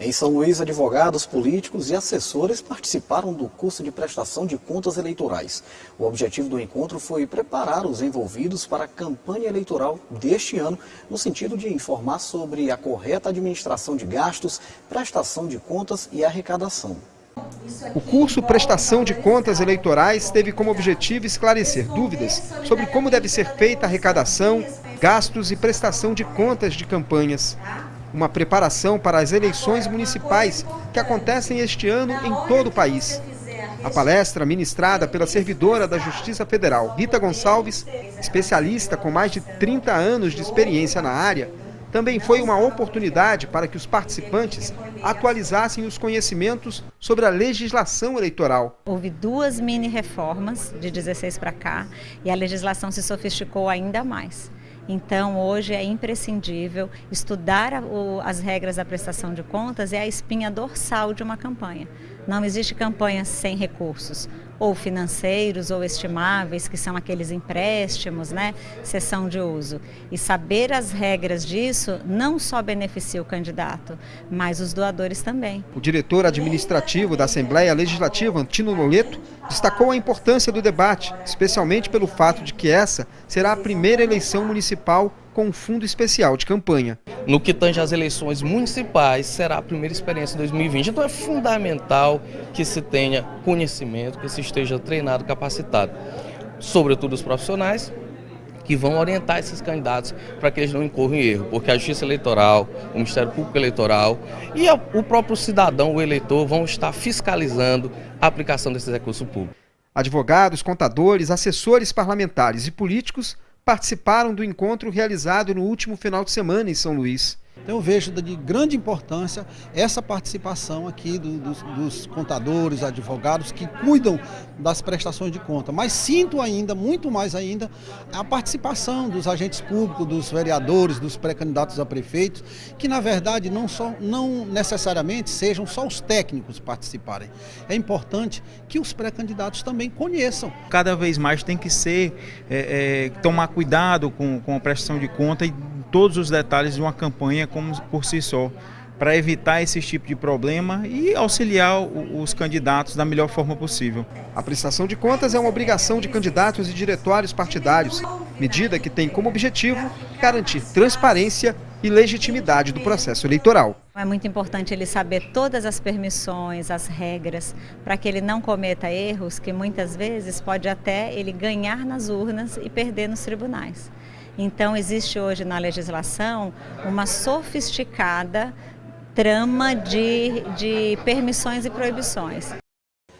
Em São Luís, advogados, políticos e assessores participaram do curso de prestação de contas eleitorais. O objetivo do encontro foi preparar os envolvidos para a campanha eleitoral deste ano, no sentido de informar sobre a correta administração de gastos, prestação de contas e arrecadação. O curso Prestação de Contas Eleitorais teve como objetivo esclarecer dúvidas sobre como deve ser feita a arrecadação, gastos e prestação de contas de campanhas uma preparação para as eleições municipais que acontecem este ano em todo o país. A palestra, ministrada pela servidora da Justiça Federal, Rita Gonçalves, especialista com mais de 30 anos de experiência na área, também foi uma oportunidade para que os participantes atualizassem os conhecimentos sobre a legislação eleitoral. Houve duas mini reformas de 16 para cá e a legislação se sofisticou ainda mais. Então, hoje é imprescindível estudar as regras da prestação de contas é a espinha dorsal de uma campanha. Não existe campanha sem recursos, ou financeiros ou estimáveis, que são aqueles empréstimos, né, sessão de uso. E saber as regras disso não só beneficia o candidato, mas os doadores também. O diretor administrativo da Assembleia Legislativa, Antino Noleto, destacou a importância do debate, especialmente pelo fato de que essa será a primeira eleição municipal com um fundo especial de campanha. No que tange às eleições municipais, será a primeira experiência em 2020. Então é fundamental que se tenha conhecimento, que se esteja treinado, capacitado. Sobretudo os profissionais, que vão orientar esses candidatos para que eles não incorram em erro, porque a Justiça Eleitoral, o Ministério Público Eleitoral e o próprio cidadão, o eleitor, vão estar fiscalizando a aplicação desses recursos públicos. Advogados, contadores, assessores parlamentares e políticos participaram do encontro realizado no último final de semana em São Luís. Então eu vejo de grande importância essa participação aqui do, dos, dos, contadores, advogados que cuidam das prestações de conta. Mas sinto ainda, muito mais ainda, a participação dos agentes públicos, dos vereadores, dos pré-candidatos a prefeitos, que na verdade não, só, não necessariamente sejam só os técnicos participarem. É importante que os pré-candidatos também conheçam. Cada vez mais tem que ser, é, é, tomar cuidado com, com a prestação de conta e todos os detalhes de uma campanha como por si só, para evitar esse tipo de problema e auxiliar os candidatos da melhor forma possível. A prestação de contas é uma obrigação de candidatos e diretórios partidários, medida que tem como objetivo garantir transparência e legitimidade do processo eleitoral. É muito importante ele saber todas as permissões, as regras, para que ele não cometa erros que muitas vezes pode até ele ganhar nas urnas e perder nos tribunais. Então existe hoje na legislação uma sofisticada trama de, de permissões e proibições.